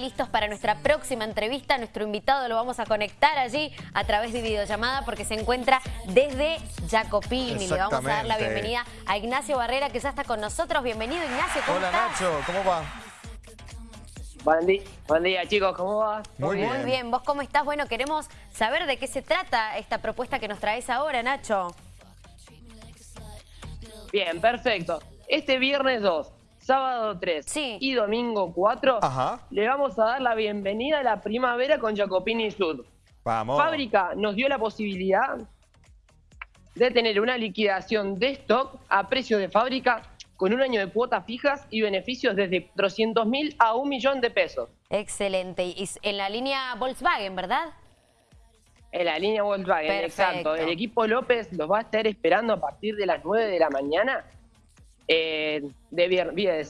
Listos para nuestra próxima entrevista. Nuestro invitado lo vamos a conectar allí a través de videollamada porque se encuentra desde Jacopini. Le vamos a dar la bienvenida a Ignacio Barrera que ya está con nosotros. Bienvenido Ignacio, ¿cómo Hola Nacho, ¿cómo va? Buen día, buen día chicos, ¿cómo va? Muy bien. Muy bien, ¿vos cómo estás? Bueno, queremos saber de qué se trata esta propuesta que nos traes ahora, Nacho. Bien, perfecto. Este viernes 2 sábado 3 y domingo 4, le vamos a dar la bienvenida a la primavera con Jacopini Sud. Vamos. Fábrica nos dio la posibilidad de tener una liquidación de stock a precio de fábrica con un año de cuotas fijas y beneficios desde 400 mil a un millón de pesos. Excelente. Y en la línea Volkswagen, ¿verdad? En la línea Volkswagen, exacto. El equipo López los va a estar esperando a partir de las 9 de la mañana eh, de viernes,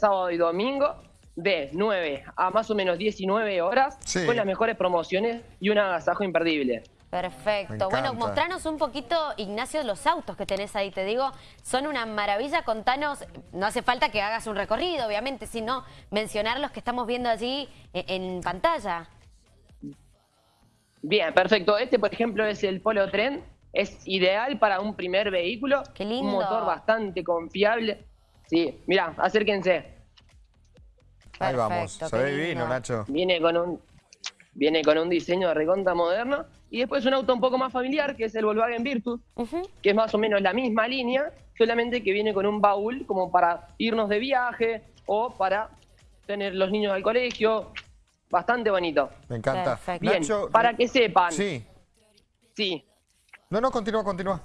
sábado y domingo, de 9 a más o menos 19 horas, con las mejores promociones y un agasajo imperdible. Perfecto. Bueno, mostranos un poquito, Ignacio, los autos que tenés ahí. Te digo, son una maravilla. Contanos, no hace falta que hagas un recorrido, obviamente, sino mencionar los que estamos viendo allí en, en pantalla. Bien, perfecto. Este, por ejemplo, es el Polo Tren es ideal para un primer vehículo. Qué lindo. Un motor bastante confiable. Sí, mira, acérquense. Ahí vamos, se ve divino, Nacho. Viene con un viene con un diseño de reconta moderno y después un auto un poco más familiar que es el Volkswagen Virtus, que es más o menos la misma línea, solamente que viene con un baúl como para irnos de viaje o para tener los niños al colegio. Bastante bonito. Me encanta. Bien, para que sepan. Sí. Sí, no, no, continúa, continúa.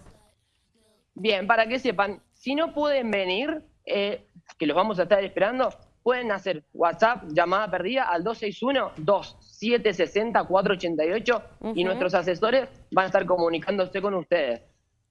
Bien, para que sepan, si no pueden venir, eh, que los vamos a estar esperando, pueden hacer WhatsApp, llamada perdida al 261-2760-488 y nuestros asesores van a estar comunicándose con ustedes.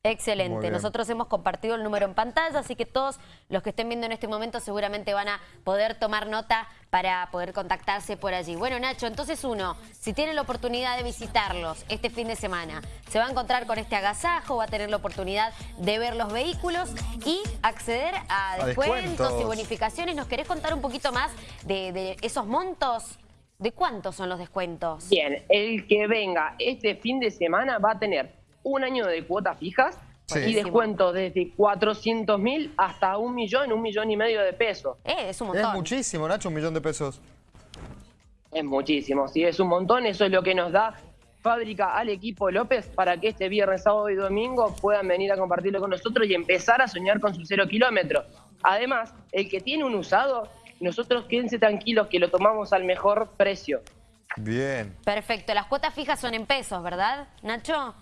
Excelente. Nosotros hemos compartido el número en pantalla, así que todos los que estén viendo en este momento seguramente van a poder tomar nota para poder contactarse por allí. Bueno, Nacho, entonces uno, si tiene la oportunidad de visitarlos este fin de semana, se va a encontrar con este agasajo, va a tener la oportunidad de ver los vehículos y acceder a, descuentos, y bonificaciones. ¿Nos querés contar un poquito más de, de esos montos? ¿De cuántos son los descuentos? Bien, el que venga este fin de semana va a tener un año de cuotas fijas y descuento desde 400 mil hasta un millón, un millón y medio de pesos. Eh, es un montón. Es muchísimo, Nacho, un millón de pesos. Es muchísimo, sí, es un montón. Eso es lo que nos da fábrica al equipo López para que este viernes, sábado y domingo puedan venir a compartirlo con nosotros y empezar a soñar con su cero kilómetro. Además, el que tiene un usado, nosotros quédense tranquilos que lo tomamos al mejor precio. Bien. Perfecto. Las cuotas fijas son en pesos, ¿verdad, Nacho?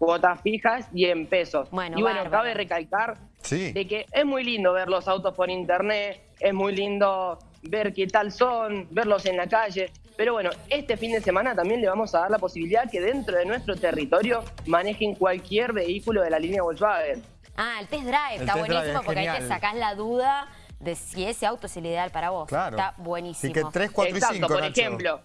Cuotas fijas y en pesos. y bueno, cabe recalcar de que es muy lindo ver los autos por internet, es muy lindo ver qué tal son, verlos en la calle. Pero bueno, este fin de semana también le vamos a dar la posibilidad que dentro de nuestro territorio manejen cualquier vehículo de la línea Volkswagen. Ah, el test drive, está buenísimo porque ahí te sacás la duda de si ese auto es el ideal para vos. Claro. Está buenísimo. Así que 3, 4 Exacto, y 5, por ejemplo.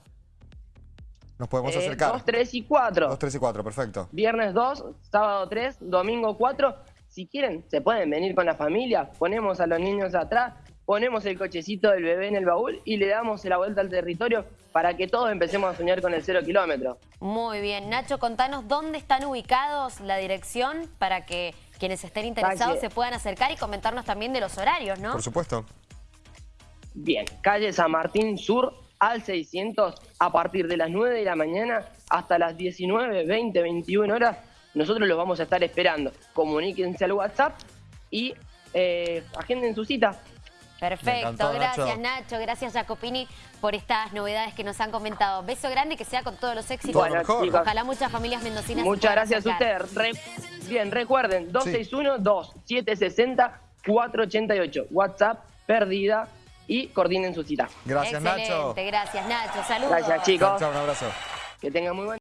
Nos podemos eh, acercar. 2, 3 y 4. 2, 3 y 4, perfecto. Viernes 2, sábado 3, domingo 4. Si quieren, se pueden venir con la familia, ponemos a los niños atrás, ponemos el cochecito del bebé en el baúl y le damos la vuelta al territorio para que todos empecemos a soñar con el cero kilómetro. Muy bien. Nacho, contanos dónde están ubicados la dirección para que quienes estén interesados se puedan acercar y comentarnos también de los horarios, ¿no? Por supuesto. Bien, calle San Martín Sur, al 600 a partir de las 9 de la mañana hasta las 19, 20, 21 horas. Nosotros los vamos a estar esperando. Comuníquense al WhatsApp y eh, agenden su cita. Perfecto, gracias Nacho. gracias Jacopini por estas novedades que nos han comentado. Beso grande que sea con todos los éxitos. Ojalá muchas familias mendocinas Muchas gracias a ustedes. bien, recuerden, 261-2760-488. WhatsApp, perdida y coordinen su cita. Gracias, Excelente, Nacho. gracias, Nacho. Saludos. Gracias, chicos. Chao, un abrazo. Que tengan muy buen